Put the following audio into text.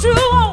指望